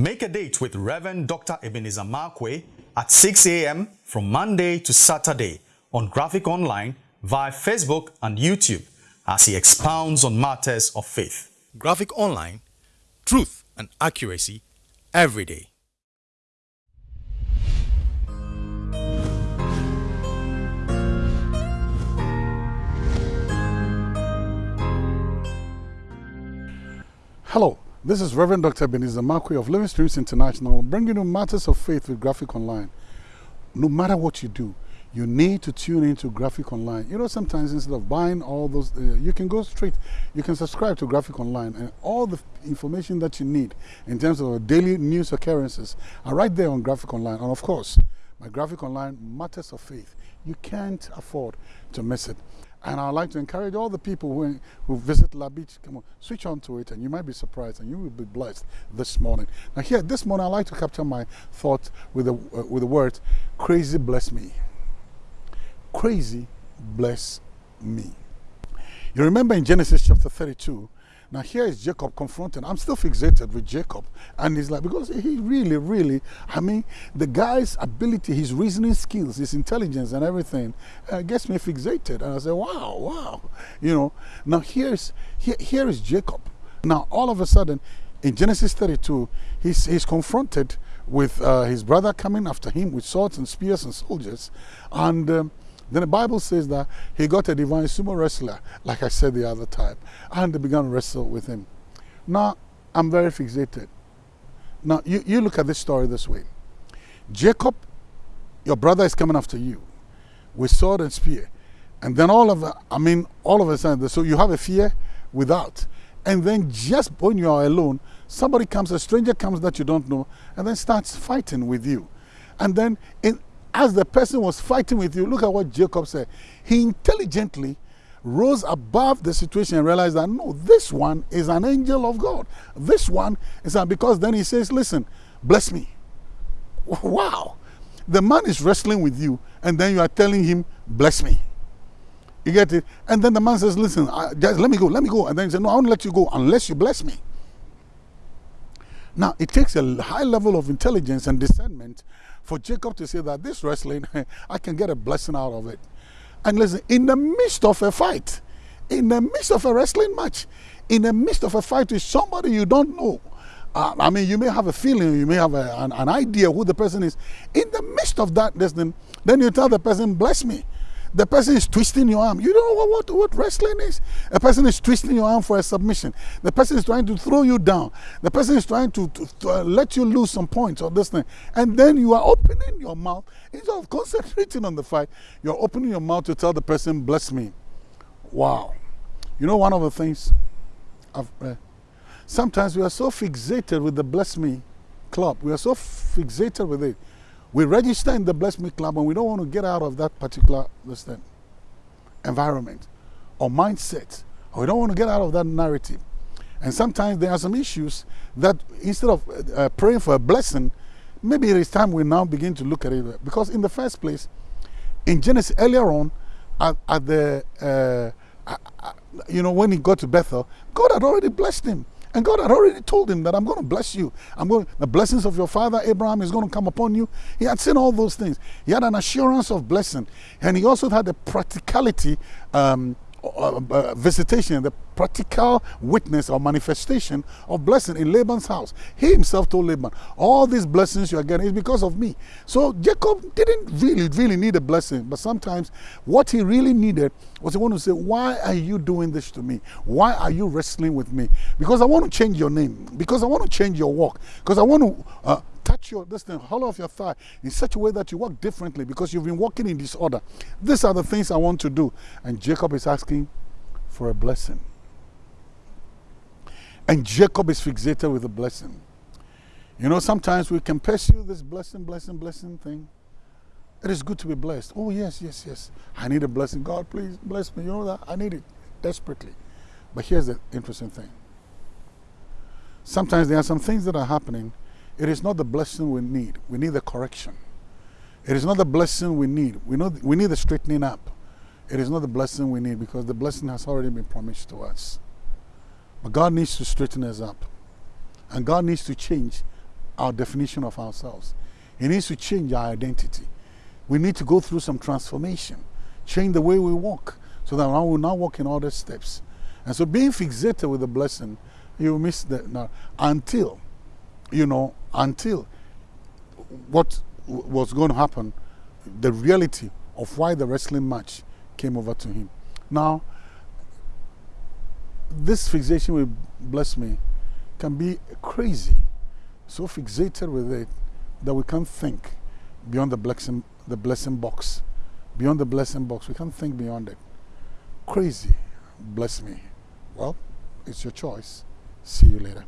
Make a date with Reverend Dr. Ebenezer Markwei at 6 a.m. from Monday to Saturday on Graphic Online via Facebook and YouTube as he expounds on matters of faith. Graphic Online, truth and accuracy every day. Hello, this is Reverend Dr. Ebenezer Markwei of Living Streams International, bringing you matters of faith with Graphic Online. No matter what you do, you need to tune into Graphic Online. You know, sometimes instead of buying all those, uh, you can go straight, you can subscribe to Graphic Online, and all the information that you need in terms of daily news occurrences are right there on Graphic Online. And of course, my Graphic Online Matters of Faith. You can't afford to miss it. And I'd like to encourage all the people who, who visit La Beach, come on, switch on to it and you might be surprised and you will be blessed this morning. Now here, this morning I'd like to capture my thought with the, uh, with the word, crazy bless me. Crazy bless me. You remember in Genesis chapter 32, now here is Jacob confronting. I'm still fixated with Jacob. And he's like, because he really, really, I mean, the guy's ability, his reasoning skills, his intelligence and everything uh, gets me fixated. And I say, wow, wow. You know, now here's, here, here is Jacob. Now all of a sudden, in Genesis 32, he's, he's confronted with uh, his brother coming after him with swords and spears and soldiers. And um, then the Bible says that he got a divine sumo wrestler, like I said the other time, and they began to wrestle with him. Now, I'm very fixated. Now, you, you look at this story this way Jacob, your brother is coming after you with sword and spear. And then all of, I mean, all of a sudden, so you have a fear without. And then just when you are alone, somebody comes, a stranger comes that you don't know, and then starts fighting with you. And then in, as the person was fighting with you, look at what Jacob said. He intelligently rose above the situation and realized that no, this one is an angel of God. This one is a, because then he says, Listen, bless me. Wow. The man is wrestling with you, and then you are telling him, Bless me. You get it? And then the man says, Listen, I, just let me go, let me go. And then he says, No, I won't let you go unless you bless me. Now, it takes a high level of intelligence and discernment for Jacob to say that this wrestling, I can get a blessing out of it. And listen, in the midst of a fight, in the midst of a wrestling match, in the midst of a fight with somebody you don't know, uh, I mean, you may have a feeling, you may have a, an, an, idea who the person is. In the midst of that, then, then you tell the person, bless me. The person is twisting your arm. You know what, what, what wrestling is. A person is twisting your arm for a submission. The person is trying to throw you down. The person is trying to, to, to uh, let you lose some points or this thing. And then you are opening your mouth. Instead of concentrating on the fight, you're opening your mouth to tell the person, bless me. Wow. You know, one of the things I've, uh, sometimes we are so fixated with the bless me club. We are so fixated with it we register in the Bless Me Club and we don't want to get out of that particular listen, environment or mindset, or we don't want to get out of that narrative. And sometimes there are some issues that instead of uh, praying for a blessing, maybe it is time we now begin to look at it. Because in the first place, in Genesis, earlier on, at, at the, uh, you know, when he got to Bethel, God had already blessed him. And God had already told him that I'm going to bless you. I'm going the blessings of your father Abraham is going to come upon you. He had seen all those things. He had an assurance of blessing. And he also had the practicality um, uh, uh, visitation, the practical witness or manifestation of blessing in Laban's house. He himself told Laban, all these blessings you are getting is because of me. So Jacob didn't really, really need a blessing. But sometimes what he really needed was he wanted to say, why are you doing this to me? Why are you wrestling with me? Because I want to change your name. Because I want to change your walk. Because I want to uh, touch your this thing, hollow of your thigh in such a way that you walk differently because you've been walking in disorder. These are the things I want to do. And Jacob is asking for a blessing. And Jacob is fixated with a blessing. You know, sometimes we can pursue this blessing, blessing, blessing thing. It is good to be blessed. Oh, yes, yes, yes. I need a blessing. God, please bless me. You know that? I need it desperately. But here's the interesting thing. Sometimes there are some things that are happening it is not the blessing we need. We need the correction. It is not the blessing we need. We, know, we need the straightening up. It is not the blessing we need because the blessing has already been promised to us. But God needs to straighten us up. And God needs to change our definition of ourselves. He needs to change our identity. We need to go through some transformation, change the way we walk, so that now we'll not walk in other steps. And so being fixated with the blessing, you miss that until, you know, until what was going to happen, the reality of why the wrestling match came over to him. Now, this fixation with bless me can be crazy, so fixated with it that we can't think beyond the blessing, the blessing box. Beyond the blessing box, we can't think beyond it. Crazy, bless me. Well, it's your choice. See you later.